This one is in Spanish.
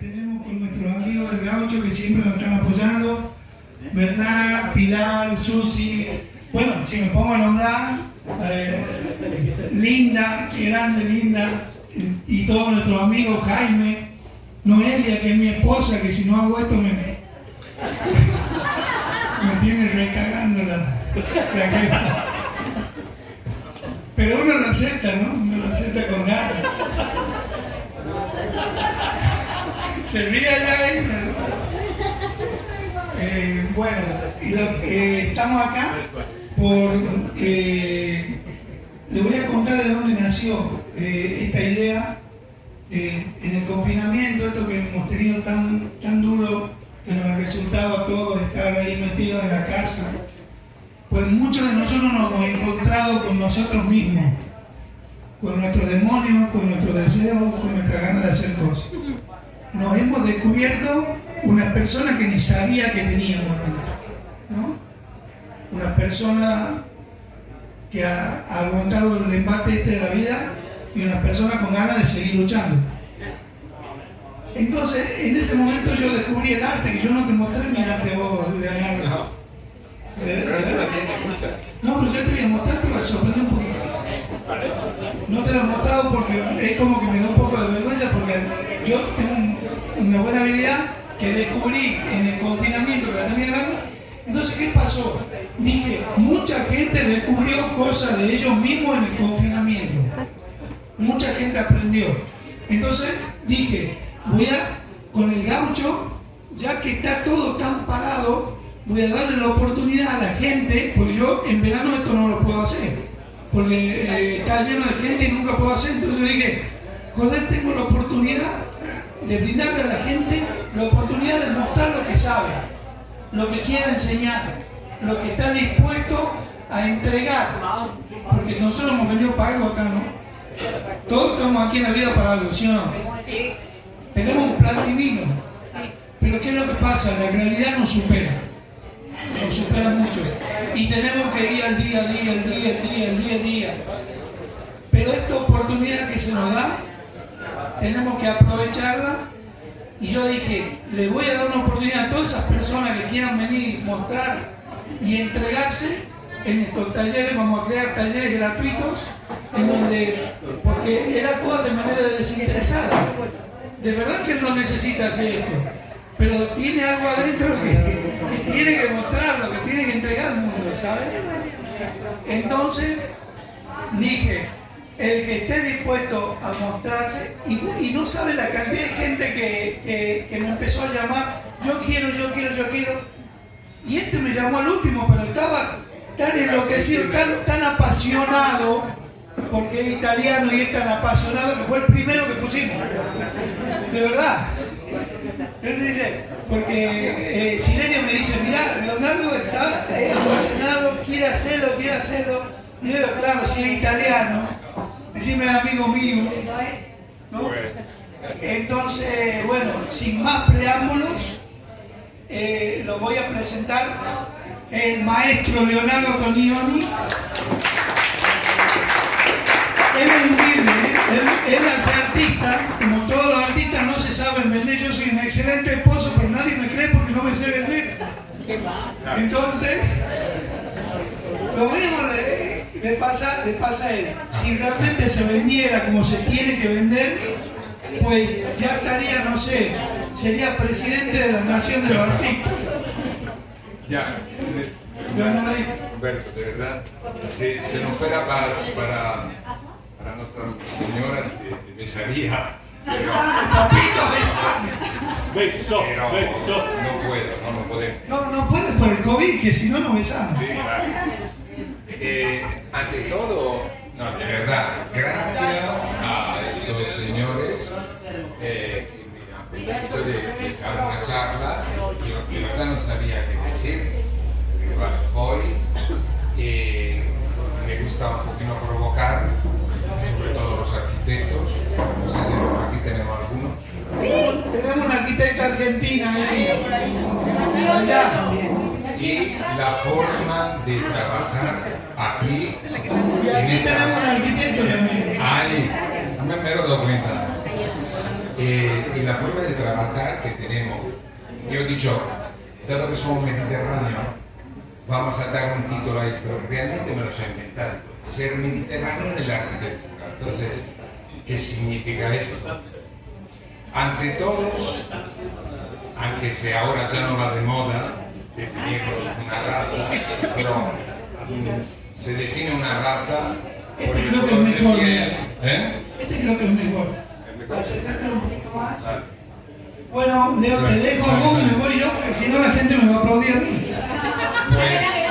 tenemos con nuestros amigos del gaucho que siempre nos están apoyando, ¿verdad? Pilar, Susi, bueno, si me pongo a nombrar, eh, Linda, grande Linda, y todos nuestros amigos, Jaime, Noelia, que es mi esposa, que si no hago esto me, me tiene recagando la, la Pero uno lo acepta, ¿no? Uno lo acepta con ganas. Se ríe allá ella. Eh, bueno, y eh, estamos acá por... Eh, le voy a contar de dónde nació esta idea. en el confinamiento, esto que hemos tenido tan, tan duro, que nos ha resultado a todos estar ahí metidos en la casa, pues muchos de nosotros nos hemos encontrado con nosotros mismos, con nuestros demonios, con nuestros deseos, con nuestra ganas de hacer cosas. Nos hemos descubierto una persona que ni sabía que teníamos ¿no? Una persona que ha, aguantado el embate este de la vida y una persona con ganas de seguir luchando. Entonces, en ese momento yo descubrí el arte, que yo no te mostré mi arte vos, Leonardo. Pero No, pero ya te voy a mostrar, te voy a sorprender un poquito. No te lo he mostrado porque es como que me da un poco de vergüenza porque yo tengo una buena habilidad que descubrí en el confinamiento que la tenía grande. Entonces, ¿qué pasó? Dije, mucha gente descubrió cosas de ellos mismos en el confinamiento. Mucha gente aprendió. Entonces dije, voy a, con el gaucho, ya que está todo tan parado, voy a darle la oportunidad a la gente, porque yo en verano esto no lo puedo hacer, porque eh, está lleno de gente y nunca puedo hacer, entonces yo dije, joder, tengo la oportunidad de brindarle a la gente la oportunidad de mostrar lo que sabe, lo que quiere enseñar, lo que está dispuesto a entregar, porque nosotros hemos venido para algo acá, ¿no? Todos estamos aquí en la vida para algo, ¿sí o no? Tenemos un plan divino, pero ¿qué es lo que pasa? La realidad nos supera nos supera mucho. Y tenemos que ir al día, al día, al día, al día, al día, al día. Pero esta oportunidad que se nos da, tenemos que aprovecharla. Y yo dije, le voy a dar una oportunidad a todas esas personas que quieran venir, mostrar y entregarse en estos talleres, vamos a crear talleres gratuitos, en donde, porque él actúa de manera desinteresada. De verdad que él no necesita hacer esto pero tiene algo adentro que, tiene que mostrarlo, que tiene que entregar al mundo, ¿sabes? Entonces dije, el que esté dispuesto a mostrarse, y, no sabe la cantidad de gente que, me empezó a llamar, yo quiero, yo quiero, yo quiero, y este me llamó al último, pero estaba tan enloquecido, tan, apasionado, porque es italiano y es tan apasionado que fue el primero que pusimos, de verdad. Entonces porque eh, me dice, mira, Leonardo está eh, quiere hacerlo, quiere hacerlo. Y yo digo, claro, si es italiano, decime amigo mío. ¿no? Entonces, bueno, sin más preámbulos, eh, lo voy a presentar el maestro Leonardo Tonioni. Él es humilde, ¿eh? él, él ser artista, excelente esposo, pero nadie me cree porque no me sé vender. Entonces, lo mismo le, pasa, le pasa a él. Si realmente se vendiera como se tiene que vender, pues ya estaría, no sé, sería presidente de la nación de los artistas. Ya. Humberto, de verdad, si, si no fuera para, para para Nuestra Señora te, besaría. Pero, Papito, beso. Pero no puedo, no, no podemos. No, no puedes por el COVID, que si no, no besamos. Sí, claro. Eh, ante todo, no, de verdad, gracias a estos señores eh, que me han permitido de, dar una charla. Yo de verdad no sabía qué decir. Hoy eh, me gusta un poquito provocar sobre todo los arquitectos. No sé si aquí tenemos algunos. Sí. Tenemos una arquitecta argentina. Allá. Y la forma de trabajar aquí. Y aquí tenemos un arquitecto también. Ahí, me, me lo doy cuenta. eh, y la forma de trabajar que tenemos. Yo he dicho, dado que somos mediterráneos, vamos a dar un título a esto. Realmente me lo he inventado. Ser mediterráneo en la arquitectura. Entonces, ¿qué significa esto? Ante todos, aunque si ahora ya no va de moda, definirnos una raza, pero mm, se define una raza por Este el creo que es de mejor. piel. ¿Eh? Este creo que es mejor. Acércate un poquito más. Bueno, Leo, te dejo vos me voy yo, porque si no la gente me va a aplaudir a mí. Pues